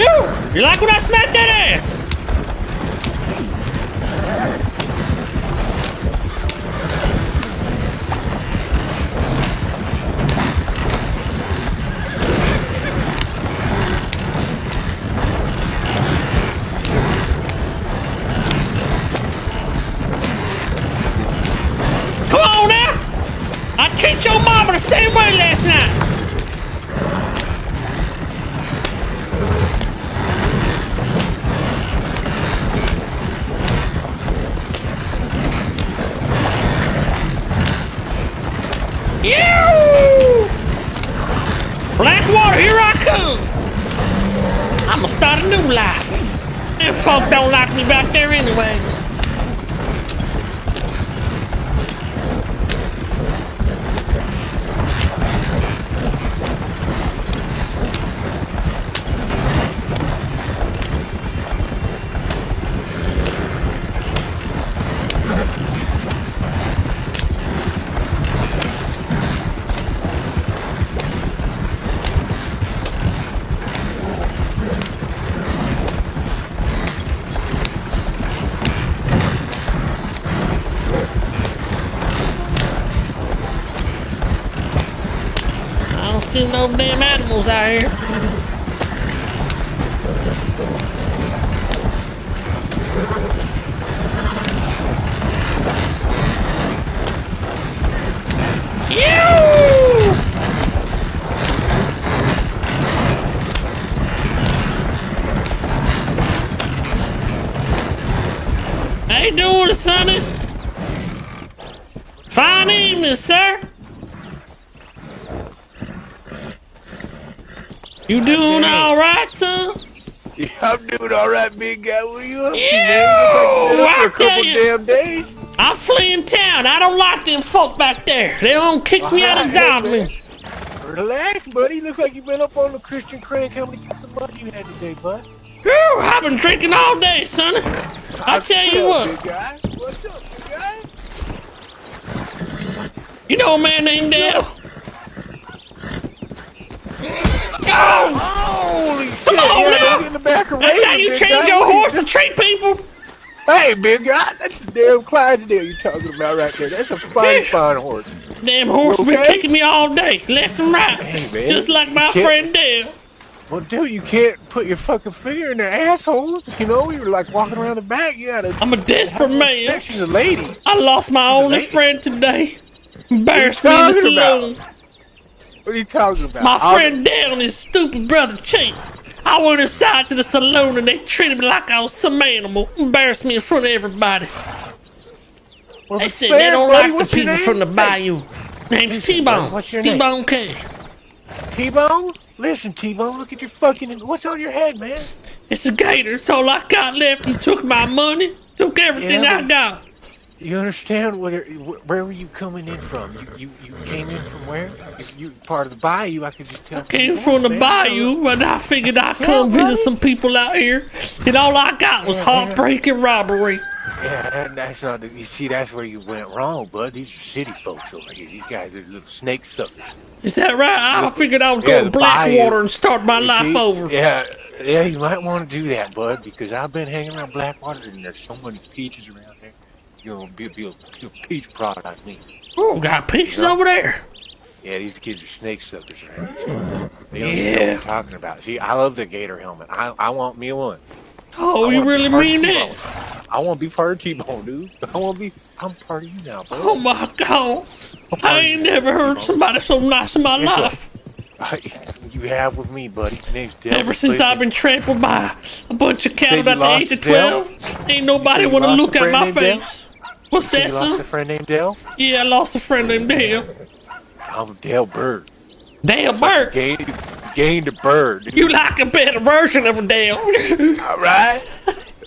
Ew, you like when I smack that ass? Come on now! I treat your mama the same way last night. Don't lock me back there anyways. No damn animals out here. How you doing, Sonny? Fine evening, sir. You doing all right, son? Yeah, I'm doing all right, big guy. What are you up to, Ew, man? You I look like been up for a couple you. damn days. I'm fleeing town. I don't like them folk back there. They don't kick me out of Alright, Zalman. man. Relax, buddy. Looks like you've been up on the Christian Craig. How many cups of money you had today, bud? Whew, I've been drinking all day, son. I tell you what, big guy. What's up, big guy? you know a man named Dale? Ah! Yeah, now. get in the back of that's how you change your you horse to doing? treat people? Hey, big guy, that's the damn Clydesdale you're talking about right there. That's a fine, fine horse. Damn horse been kicking me all day, left and right, Hey, man, just like my friend Dale. Well, dude, you can't put your fucking finger in their assholes. You know, you're like walking around the back. You gotta. I'm a desperate man. She's a lady. I lost my only friend today. Embarrassed me in the talking about? What are you talking about? My I'll- friend Dale and his stupid brother Chief. I went inside to the saloon and they treated me like I was some animal. Embarrassed me in front of everybody. Well, They said fair, they don't buddy. like the people from the Hey, bayou. Name's listen, T-Bone. what's your name? T-Bone K. T-Bone? Listen, T-Bone, look at your fucking. What's on your head, man? It's a gator. It's all I got left. He took my money. Took everything Yeah, I got. You understand where where were you coming in from? You you, you came in from where? If you part of the bayou, I could just tell. You. Came from the man. bayou, but I figured I'd Yeah, come visit some people out here. And all I got was Yeah, yeah. heartbreak and robbery. Yeah, that, that's not. The, you see, that's where you went wrong, bud. These are city folks over here. These guys are little snake suckers. Is that right? I figured I would Yeah, go the to Blackwater bayou. and start my You life see? over. Yeah, yeah, you might want to do that, bud, because I've been hanging around Blackwater and there's so many peaches around You're gonna be, a, peach product like me. Oh, got peaches over there. Yeah, these kids are snake suckers, right? They don't even know Yeah. what I'm talking about. See, I love the gator helmet. I, I want me one. Oh, I you really mean that? I want to be part of T-Bone, dude. I want to be. I'm part of you now, bud. Oh my god. I ain't never heard somebody so nice in my Guess what? life. you have with me, buddy. Your name's Dale. Ever since Clayton. I've been trampled by a bunch of cattle at the age of? 12, ain't nobody want to look at my face. Dale? What's So that, you lost a friend named Dale? Yeah, I lost a friend named Dale. I'm Dale Bird. Dale Burke. Gained, gained a bird. dude. You like a better version of a Dale. All right.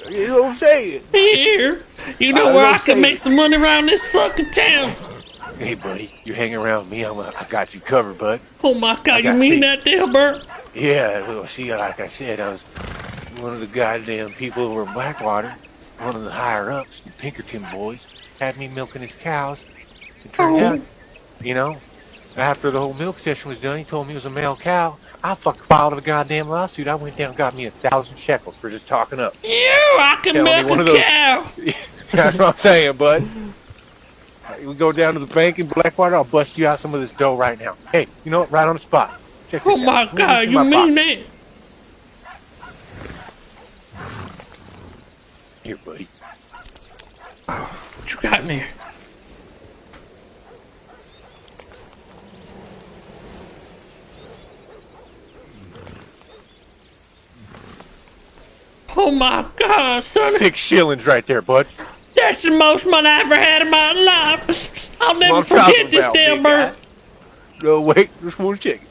You know what I'm saying? Here. You know I where I can make some money around this fucking town. Hey, buddy, you hang around me. I'm, I got you covered, bud. Oh my god, you mean that, Dale Burke? Yeah, well, see, like I said, I was one of the goddamn people over in Blackwater, one of the higher ups, the Pinkerton boys, had me milking his cows. It turned Oh. out, you know, after the whole milk session was done, he told me it was a male cow. I fucking filed a goddamn lawsuit. I went down and got me a thousand shekels for just talking up. You, I can Tell milk one a of those- cow. That's what I'm saying, bud. We go down to the bank in Blackwater. I'll bust you out some of this dough right now. Hey, you know what? Right on the spot. Check this Oh my out. Me god, you my mean pocket. that? Here, buddy. Oh, What you got in there? Oh my god, son. Six shillings right there, bud. That's the most money I ever had in my life. I'll never forget this damn bird. No, wait. Just one chicken.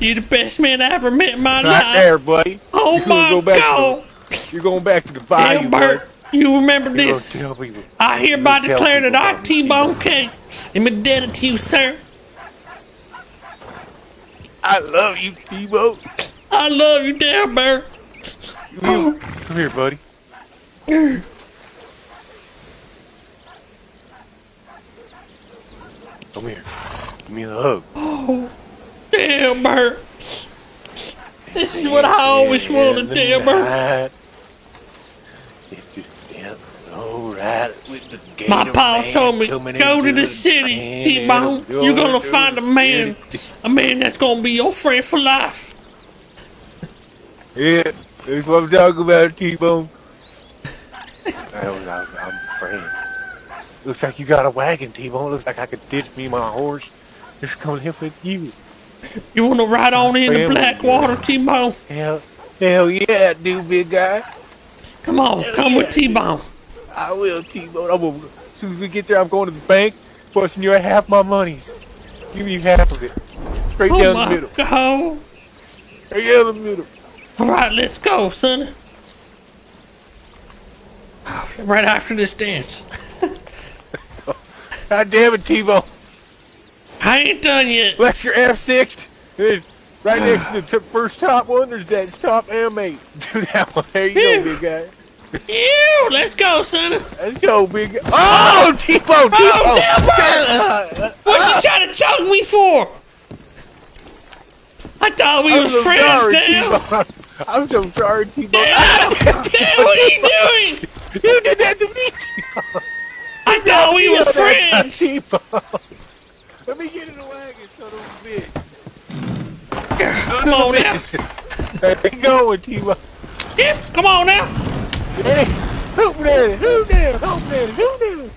You're the best man I ever met in my Right life. there, buddy. Oh You're my go back god. To the, you're going back to the bayou, Damn, bud. Bert, you remember You're this? I hereby You're gonna tell declare that people I, about me, T-Bone K, am indebted to you, sir. I love you, T-Bone. I love you, damn Bert. You- Come here, buddy. Come here. Give me a hug. Damn Bert. This is what I always wanted, damn Bert. Alright, with the gator My pa man told me, go to the city, T-Bone. You're gonna find a man, a man that's gonna be your friend for life. Yeah, that's what I'm talking about, T-Bone. I was, I was, I'm afraid. Looks like you got a wagon, T-Bone. Looks like I could ditch me my horse. Just come live with you. You wanna ride on into Family, Blackwater, T-Bone? Hell, hell yeah, dude, big guy. Come on, come with T-Bone. I will, T-Bone. I'm gonna, as soon as we get there, I'm going to the bank, busting you half my monies. Give me half of it. Straight Oh down the my middle. god. Straight down the middle. All right, let's go, son. Right after this dance. God damn it, T-Bone. I ain't done yet. That's your F6. Right next to the first top one, there's that top M8. Do that one. There you Phew. go, big guy. Ew, let's go, son. Let's go, big. Oh, T-Bone, T-Bone. damn Uh, What you trying to choke me for? I thought we I'm was so friends, sorry, damn. T-Bone. I'm so sorry, T-Bone. Damn, damn, what are you doing? You did that to me, T-Bone. I thought we You was did that to friends. T-Bone. Let me get in the wagon, son of a bitch. Come on now. There you go, T-Bone. Yeah, come on now. Hey, hoop daddy, hoop daddy, hoop daddy, hoop daddy.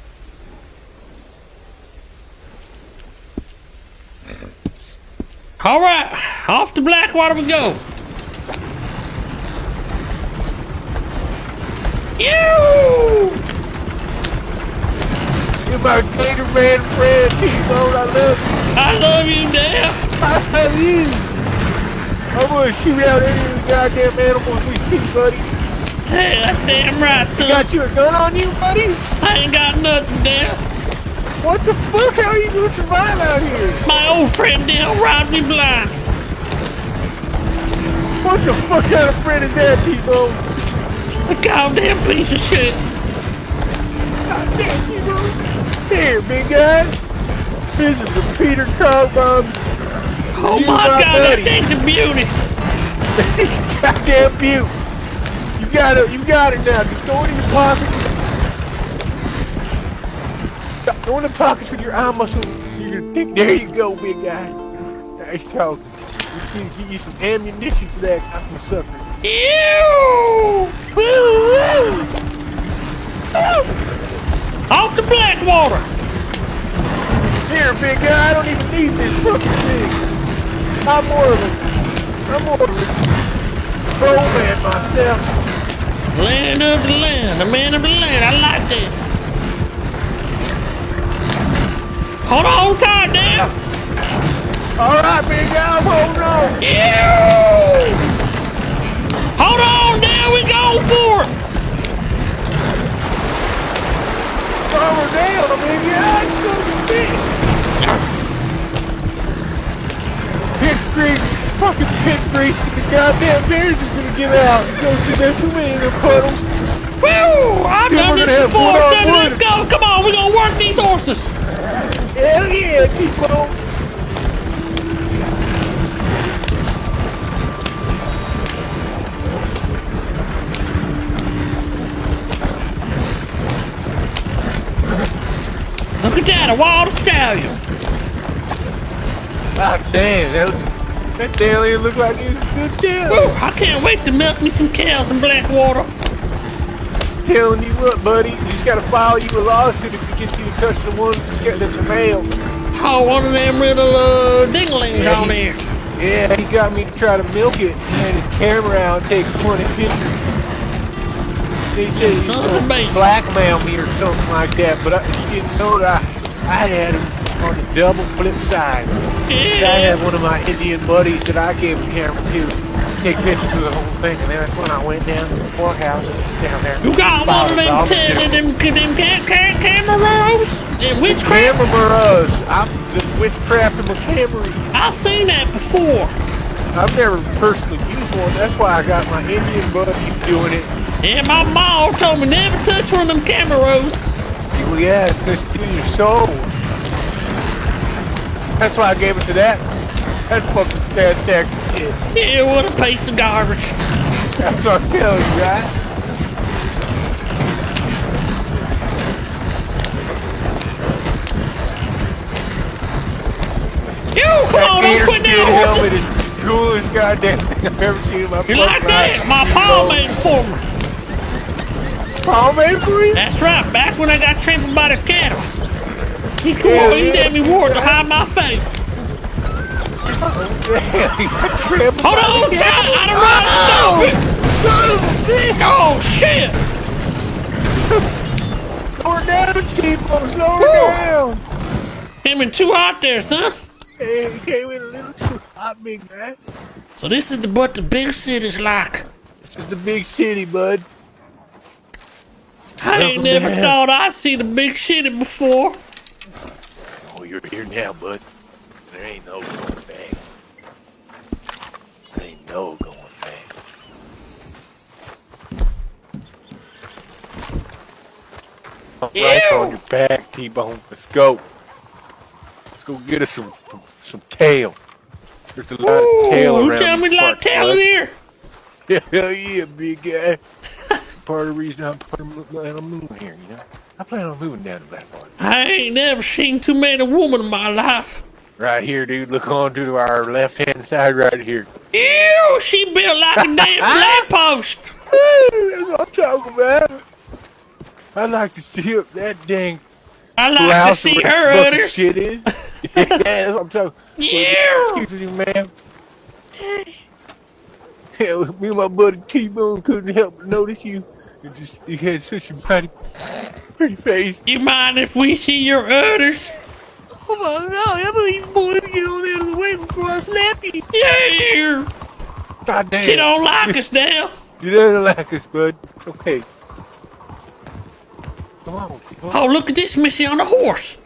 All right, off to Blackwater we go. You. You're my Gator Man friend, T-Bone. I love you. I love you, damn. I love you. I'm gonna shoot out any of the goddamn animals we see, buddy. Hey, that's damn right, son. You got you a gun on you, buddy? I ain't got nothing, damn. What the fuck? How are you gonna survive out here? My old friend Dale robbed me blind. What the fuck kind of friend is that, T-Bone? A goddamn piece of shit. Goddamn, T-Bone. Here, big guy. This is the Peter Carbon. Oh You my my god, that thing's a beauty. goddamn beaut. You got it. You got it now. Just go in your pocket. Go in the pockets with your eye muscle. You're. There you go, big guy. Nice talking. We just need to get you some ammunition for that cocky sucker. Ew! Woo, woo. Off to Blackwater. Here, big guy. I don't even need this fucking thing. I'm more of a. I'm more of a pro man myself. Land of the land, the man of the land. I like that. Hold on tight, Dale. All right, big guy. Holding on. Ew! Hold on, Dale. We going for it. Farmer down, big guy. Son of a bitch. Pit grease, fucking pit grease to the goddamn beers is gonna give out. Go to there too many of the puddles. Woo! I'm gonna have before, son. Let's go. Come on, we're gonna work these horses. Hell yeah, keep people. Look at that, a wild stallion! God damn, that was that alien look like a good. Woo, I can't wait to milk me some cows in Blackwater. Telling you what, buddy, you just gotta file you a lawsuit if he gets you to touch the one that's your mail. Oh, one of them little uh, dinglings Yeah, on there. Yeah, he got me to try to milk it. and his camera out and take 20 pictures. He said he a bitch. blackmail me or something like that, but I, he didn't know that I, I had him on the double flip side. I had one of my Indian buddies that I gave the camera to take pictures of the whole thing, and then that's when I went down to the courthouse down there. You got one of them, Filed a t- lawsuit. them, them ca- ca- camera rolls? And witchcraft? Camera Burrows. I'm the witchcraft of my cameras. I've seen that before. I've never personally used one. That's why I got my Indian buddies doing it. And my mom told me never touch one of them camera rolls. Well, yeah, it's gonna steal your soul. That's why I gave it to that. That fucking tech shit. Yeah, what a piece of garbage. That's what I'm telling you, right? You, come on, That don't quit skin that helmet is the coolest goddamn thing I've ever seen in my You like that? life. My paw made it for me. Paw made it for you? That's right, back when I got trampled by the cattle. He come on, he yeah. damn me wore it to hide my face. Yeah, you got trampled Hold on, the John. I done run Oh, it. son of a bitch! Oh, shit. Slow her down, T-Bone, slow her down! Him and two out there, son. Hey, you came in a little too hot, big man. So this is the, what the big city's like. This is the big city, bud. I ain't Welcome never to thought I'd see the big city before. You're here now, bud. There ain't no going back. There ain't no going back. All right Ew. on your back, T-Bone. Let's go. Let's go get us some some, some tail. There's a lot of tail Ooh, around. tell me these like parts, tail bud. in here. Hell yeah, big guy. part of the reason I'm planning on moving here, you know. I plan on moving down to that part. I ain't never seen too many women in my life. Right here, dude. Look on to our left hand side right here. Ew, she built like a damn lamppost. That's what I'm talking about. I'd like to see up that dang I like to see her the fucking shit is. yeah, that's what I'm talking. Yeah. Excuse me, ma'am. Me and my buddy T-Bone couldn't help but notice you. You just you had such a mighty pretty face. You mind if we see your udders? Oh my god, I believe you boys get on out of the way before I slap you. Yeah. God damn. She don't like us now. You don't like us, bud. Okay. Come on, T-Bone. Oh, look at this Missy on a horse.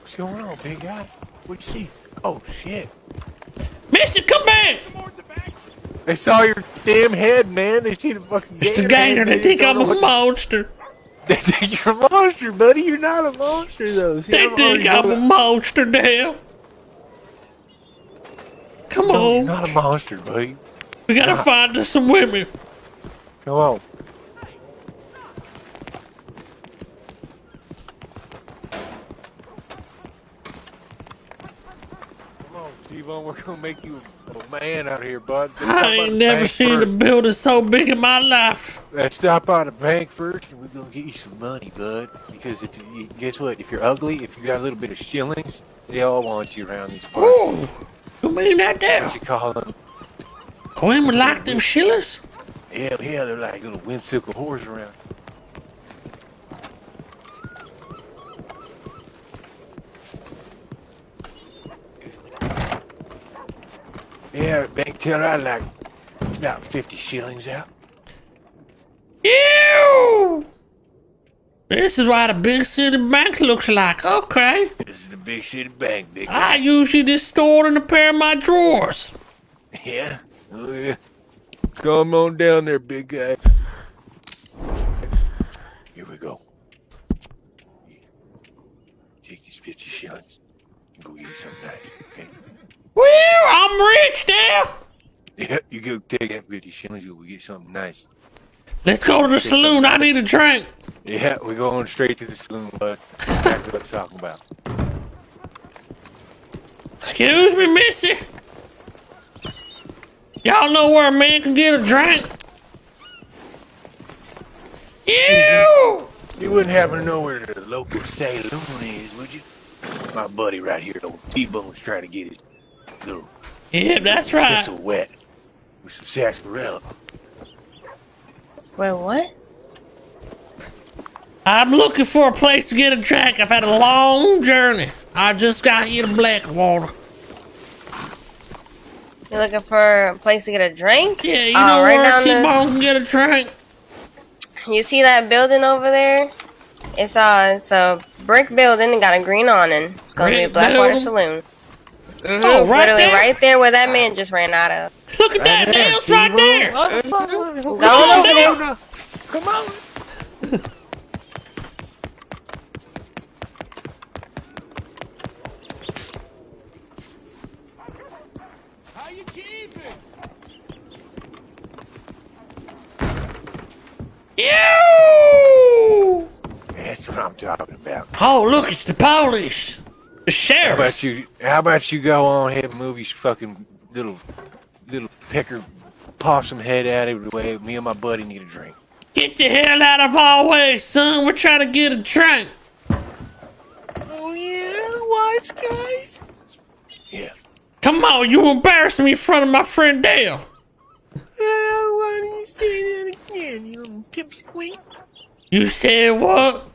What's going on, big guy? What'd you see? Oh shit. Missy, come back. They saw your damn head, man. They see the fucking It's the gator gator. head, They think I'm a what- monster. They think you're a monster, buddy. You're not a monster, though. See, They I'm think I'm a monster now. Come No, you're on. not a monster, buddy. We gotta find us some women. Come on. Steve-O. We're gonna make you a man out here, bud. I ain't never seen a building so big in my life. Let's stop by the bank first, and we're gonna get you some money, bud. Because if you guess what, if you're ugly, if you got a little bit of shillings, they all want you around these parts. Ooh, you mean that there? What you call them? Women like them shillers? Hell yeah, they're like little whimsical whores around. Yeah, bank teller, I like about 50 shillings out. Ew! This is what a big city bank looks like. Okay. This is the big city bank, big I usually just store it in a pair of my drawers. Yeah? Oh, yeah. Come on down there, big guy. Here we go. Take these 50 shillings and go get you something nice, okay? Well, I'm rich now. Yeah, you go take that 50 shillings, you go get something nice. Let's go to the saloon. I need a drink. Yeah, we're going straight to the saloon, bud. Exactly what I'm talking about. Excuse me, missy. Y'all know where a man can get a drink? Mm-hmm. You! You wouldn't happen to know where the local saloon is, would you? My buddy right here, old T-Bone's trying to get his little Yeah, that's right. whistle wet with some sarsaparilla. Wait, what? I'm looking for a place to get a drink. I've had a long journey. I just got here to Blackwater. You're looking for a place to get a drink? Yeah, you Oh, know right where down the- T-Bone can get a drink? You see that building over there? It's uh, it's a brick building and got a green awning. It's gonna be a Blackwater building? Saloon. Mm-hmm. Oh, right literally there? right there where that man just ran out of. Look at that, there, man. Right there. T-Bone. Go on over down. there. Come on. You! That's what I'm talking about. Oh, look, it's the police. The How about you? How about you go on ahead and move your fucking little little pecker possum head out of the way? Me and my buddy need a drink. Get the hell out of our way, son. We're trying to get a drink. Oh yeah, wise guys. Yeah. Come on, you embarrassing me in front of my friend Dale. why do you say that again, you little pipsqueak? You said what?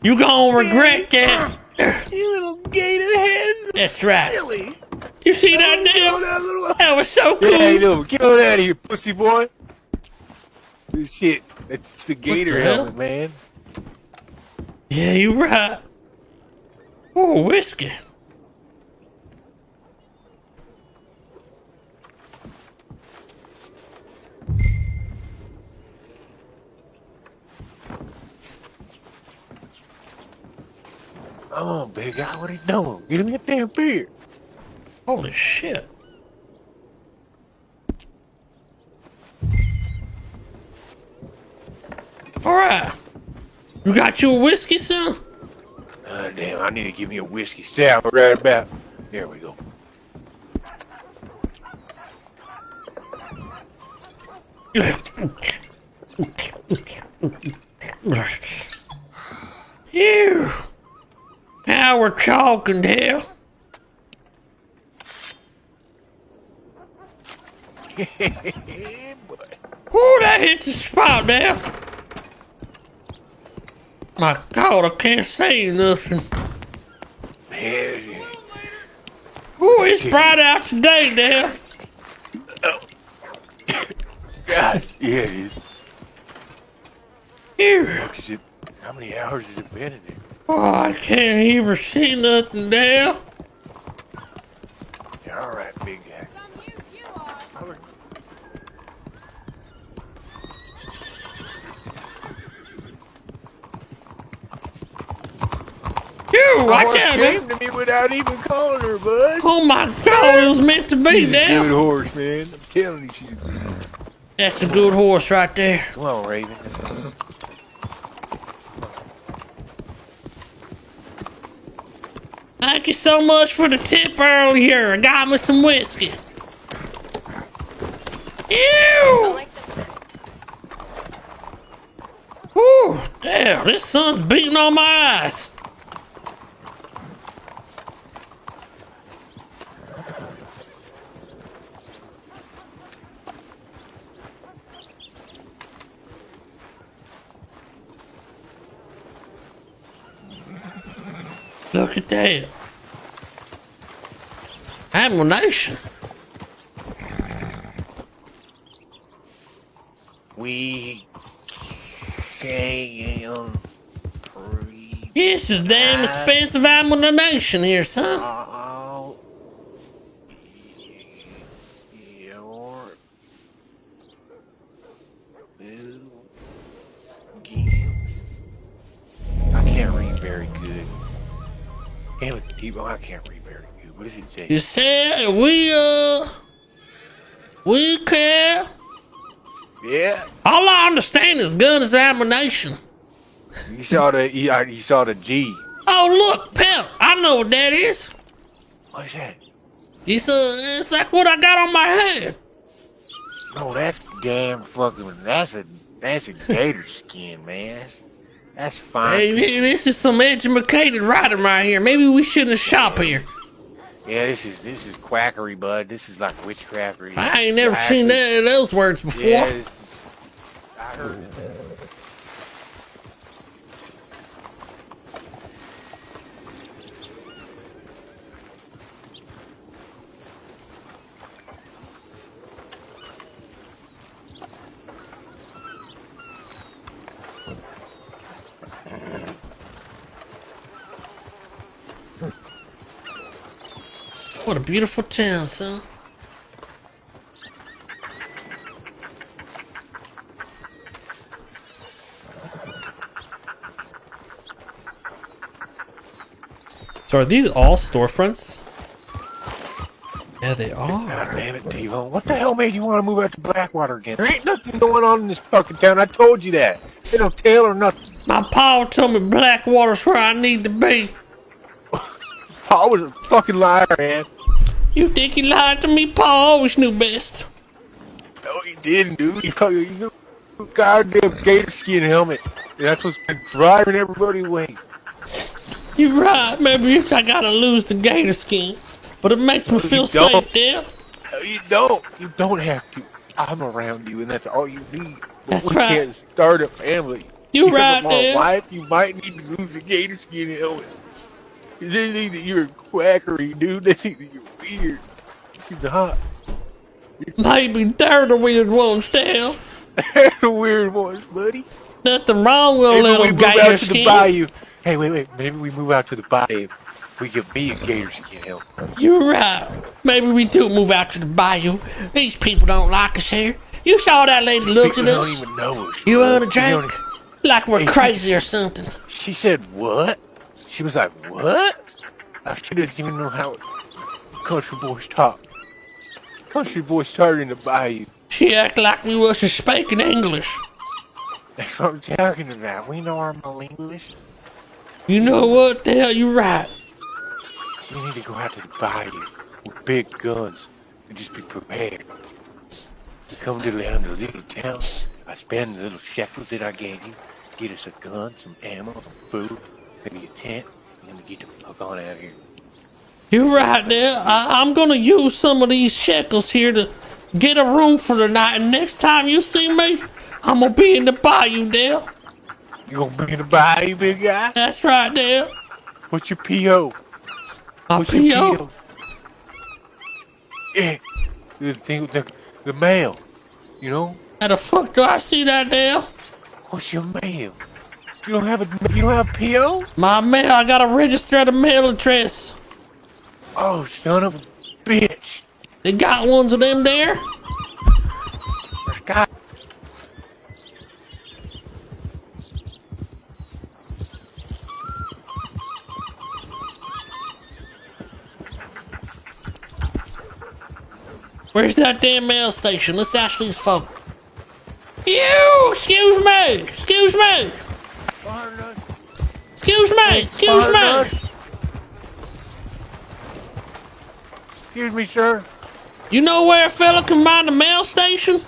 You gonna regret that. You little gator head. That's right. Silly. You see that, Oh, Dale? that little. That was so cool. Yeah, you know, get on out of here, pussy boy. Good shit. It's the gator the helmet, man. Yeah, you right. Oh, whiskey. Come on, big guy. What are you doing? Give me a damn beer. Holy shit. Alright. You got you a whiskey, son? Oh, uh, damn, I need to give me a whiskey sour right about. There we go. Phew. Now we're talking, boy. Ooh, that hit the spot now. My God, I can't say nothing. Ooh, it's bright out today, Dale. God, yeah, it is. Phew. Look, is it, how many hours has it been in there? Oh, I can't even see nothing, Dale. Yeah, all right, big guy. All right. Phew, I can't. came to me without even calling her, bud. Oh my God, it was meant to be, She's a good horse, man. I'm telling you, she's. That's a good horse right there. Come on, Raven. Thank you so much for the tip earlier. I got me some whiskey. Ew! Whew, damn, this sun's beating on my eyes. At that. Ammunition. We can breathe This is damn expensive ammunition here, son. You said we uh we care. Yeah. All I understand is gun is ammunition. You saw the you, uh, you saw the G. Oh, look, pal. I know what that is. What's that? It's, uh, it's like what I got on my head. No, that's damn fucking. That's a that's a gator skin, man. That's, that's fine. Hey, this is some educated writing right here. Maybe we shouldn't shop here. Yeah, this is this is quackery, bud. This is like witchcraftery. I ain't never seen that, those words before. Yeah, this is, I heard it. What a beautiful town, son. So are these all storefronts? Yeah, they God are. Ah, damn it, T-Bone. What the hell made you want to move out to Blackwater again? There ain't nothing going on in this fucking town. I told you that. Ain't no tail or nothing. My pa told me Blackwater's where I need to be. Paul was a fucking liar, man. You think he lied to me? Paul always knew best. No, he didn't, dude. He you goddamn gator skin helmet. That's what's been driving everybody away. You're right. Maybe I gotta lose the gator skin, but it makes me You feel safe, Dad. No, you don't. You don't have to. I'm around you, and that's all you need. But That's we right. can't start a family. You Because right, of my wife, you might need to lose the gator skin helmet. They think that you're a quackery, dude. They think that you're weird. You're not. Maybe they're the weird ones, Dad. They're the weird ones, buddy. Nothing wrong with a Maybe little we move gator out to the bayou. Hey, wait, wait. Maybe we move out to the bayou. We give me a gator skin helmet. You're right. Maybe we do move out to the bayou. These people don't like us here. You saw that lady look at don't even know us. You want a drink? Like we're Hey, crazy or something. She said, what? She was like, what? She doesn't even know how country boys talk. Country boys started in the bayou. She act like we wasn't speaking English. That's what I'm talking about. We know our English. You know what? The hell, you right. We need to go out to the bayou with big guns and just be prepared. We come to the, the little town. I spend the little shekels that I gave you. Get us a gun, some ammo, some food, maybe a tent, and then we get the fuck on out of here. You're right there. I, I'm gonna use some of these shekels here to get a room for the night. And next time you see me, I'm gonna be in the bayou, Dale. You gonna be in the bayou, big guy? That's right, Dale. What's your PO? My What's your P.O. PO? Yeah, the thing with the, the mail. You know, How the fuck do I see that, Dale? what's your mail? You don't have a you don't have PO? My mail, I gotta register at a mail address. Oh, son of a bitch! They got ones of them there? There's Where's that damn mail station? Let's ask these folk. You! Excuse me! Excuse me! Excuse me! Excuse me! Excuse me, sir. You know where a fella can find a mail station?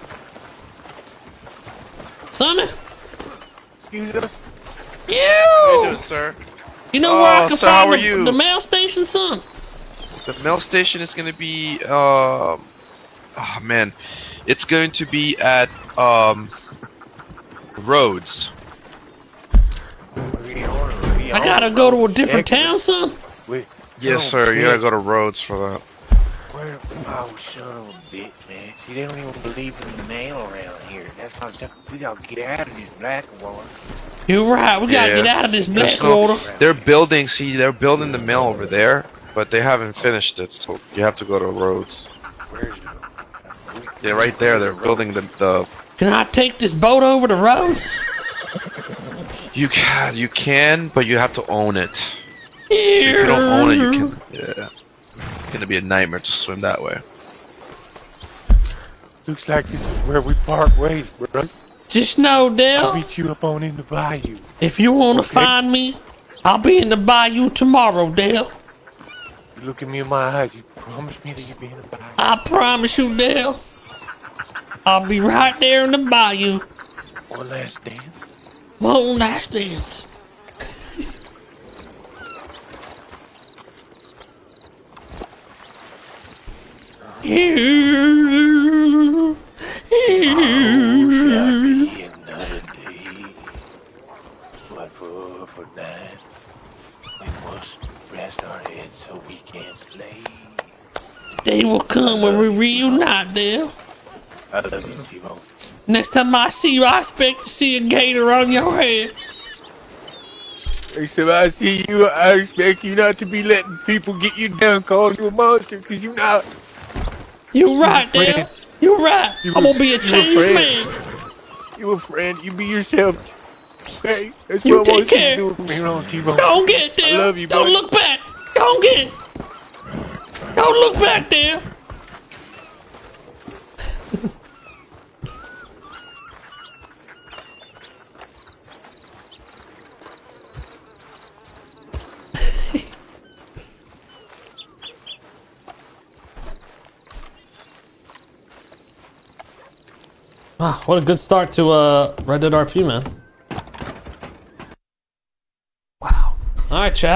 Sonny? Excuse us. How you doing, You! sir? You know where I Oh, can sir, find the, you? the mail station, son? The mail station is gonna be um oh man. It's going to be at um Rhodes. I gotta go to a different town, son. Wait, Yes, sir. You gotta go to Rhodes for that. where? Oh, son of a bitch, man. See, they don't even believe in the mail around here. That's what I'm. We gotta get out of this black water. You're right, we gotta Yeah. get out of this black no- water. They're building. See, they're building the mill over there, but they haven't finished it. So you have to go to Rhodes. Where's Yeah, right there. They're building the the. Can I take this boat over to Rhodes? You can you can, but you have to own it. So if you don't own it, you can. Yeah. It's gonna be a nightmare to swim that way. Looks like this is where we part ways, bro. Just know, I'll meet you up on in the bayou. if you want to Okay. find me, I'll be in the bayou tomorrow, Dale. You look at me in my eyes. You promise me that you'll be in the bayou. I promise you, Dale. I'll be right there in the bayou. One last dance. Dance. You, Oh, another day. But for we must rest our heads so we can. They will come when we reunite, Dale. I love you, T-Bone. Next time I see you, I expect to see a gator on your head. Next time I see you, I expect you not to be letting people get you down, calling you a monster, because you're not. You're right. Dale. You right. You I'm gonna be a changed man. You a friend. You be yourself. Hey, that's You what I want you to do from here on, T-Bone. Don't get Dale. love you, Don't buddy. look back. Don't get. Don't look back, Dale. Wow, what a good start to uh, Red Dead RP, man. Wow. All right, chat.